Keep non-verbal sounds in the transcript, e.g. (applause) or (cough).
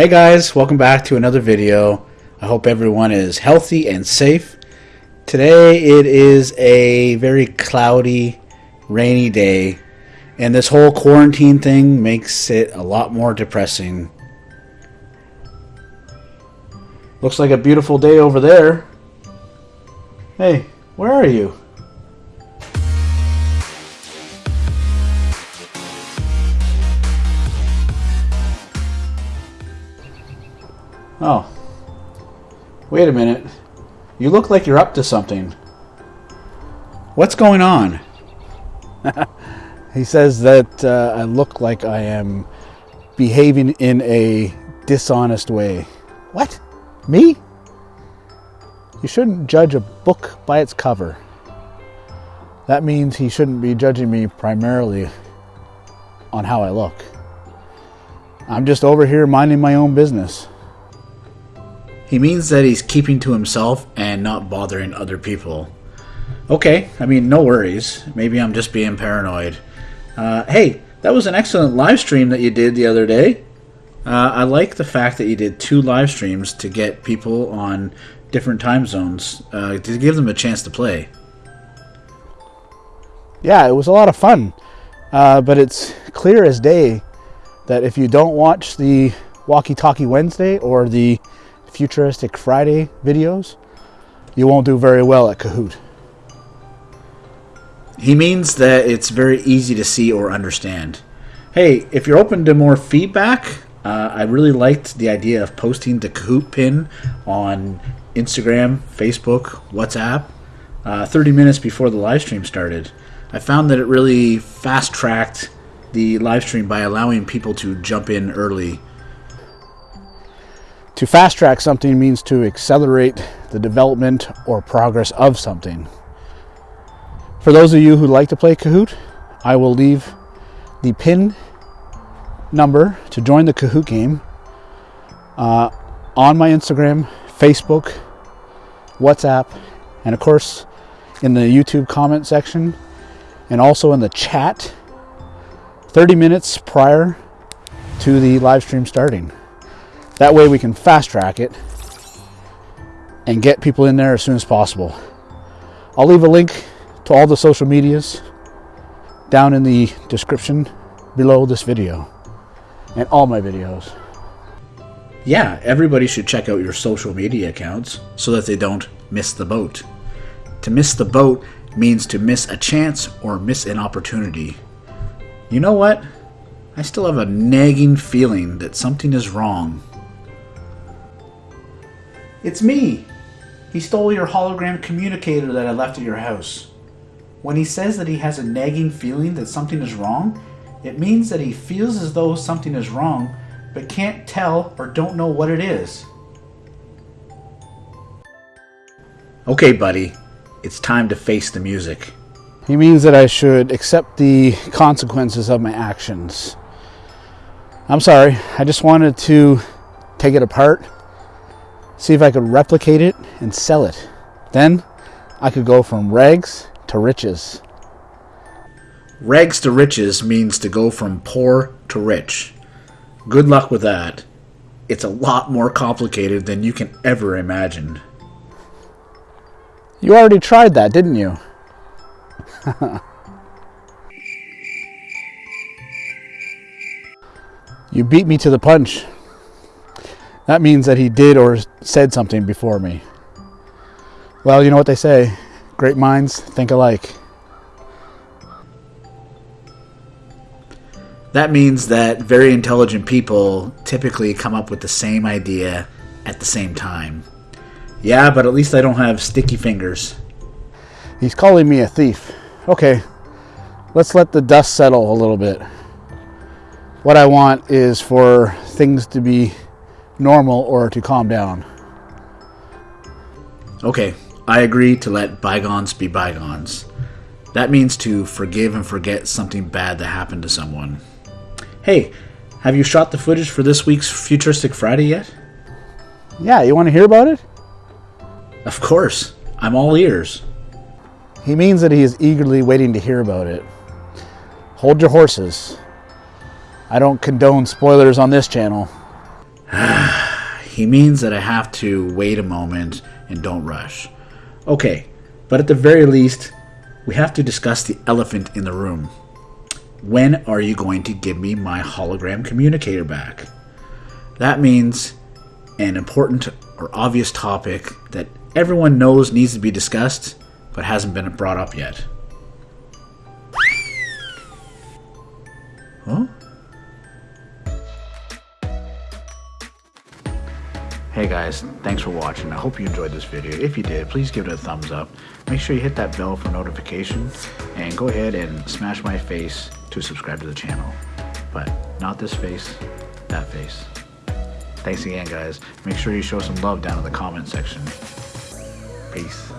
Hey guys, welcome back to another video. I hope everyone is healthy and safe. Today it is a very cloudy, rainy day, and this whole quarantine thing makes it a lot more depressing. Looks like a beautiful day over there. Hey, where are you? Oh. Wait a minute. You look like you're up to something. What's going on? (laughs) he says that uh, I look like I am behaving in a dishonest way. What? Me? You shouldn't judge a book by its cover. That means he shouldn't be judging me primarily on how I look. I'm just over here minding my own business. He means that he's keeping to himself and not bothering other people. Okay, I mean, no worries. Maybe I'm just being paranoid. Uh, hey, that was an excellent live stream that you did the other day. Uh, I like the fact that you did two live streams to get people on different time zones uh, to give them a chance to play. Yeah, it was a lot of fun. Uh, but it's clear as day that if you don't watch the Walkie Talkie Wednesday or the Futuristic Friday videos, you won't do very well at Kahoot. He means that it's very easy to see or understand. Hey, if you're open to more feedback, uh, I really liked the idea of posting the Kahoot pin on Instagram, Facebook, WhatsApp, uh, 30 minutes before the live stream started. I found that it really fast tracked the live stream by allowing people to jump in early to fast track something means to accelerate the development or progress of something. For those of you who like to play Kahoot, I will leave the pin number to join the Kahoot game uh, on my Instagram, Facebook, WhatsApp, and of course in the YouTube comment section and also in the chat 30 minutes prior to the live stream starting. That way we can fast track it and get people in there as soon as possible. I'll leave a link to all the social medias down in the description below this video and all my videos. Yeah, everybody should check out your social media accounts so that they don't miss the boat. To miss the boat means to miss a chance or miss an opportunity. You know what? I still have a nagging feeling that something is wrong. It's me! He stole your hologram communicator that I left at your house. When he says that he has a nagging feeling that something is wrong, it means that he feels as though something is wrong, but can't tell or don't know what it is. Okay, buddy. It's time to face the music. He means that I should accept the consequences of my actions. I'm sorry, I just wanted to take it apart see if I could replicate it and sell it. Then I could go from rags to riches. Rags to riches means to go from poor to rich. Good luck with that. It's a lot more complicated than you can ever imagine. You already tried that, didn't you? (laughs) you beat me to the punch. That means that he did or said something before me. Well, you know what they say great minds think alike. That means that very intelligent people typically come up with the same idea at the same time. Yeah, but at least I don't have sticky fingers. He's calling me a thief. Okay, let's let the dust settle a little bit. What I want is for things to be normal or to calm down. Okay, I agree to let bygones be bygones. That means to forgive and forget something bad that happened to someone. Hey, have you shot the footage for this week's Futuristic Friday yet? Yeah, you want to hear about it? Of course. I'm all ears. He means that he is eagerly waiting to hear about it. Hold your horses. I don't condone spoilers on this channel. He means that I have to wait a moment and don't rush. Okay, but at the very least, we have to discuss the elephant in the room. When are you going to give me my hologram communicator back? That means an important or obvious topic that everyone knows needs to be discussed but hasn't been brought up yet. Huh? Hey guys, thanks for watching. I hope you enjoyed this video. If you did, please give it a thumbs up. Make sure you hit that bell for notification and go ahead and smash my face to subscribe to the channel. But not this face, that face. Thanks again guys. Make sure you show some love down in the comment section. Peace.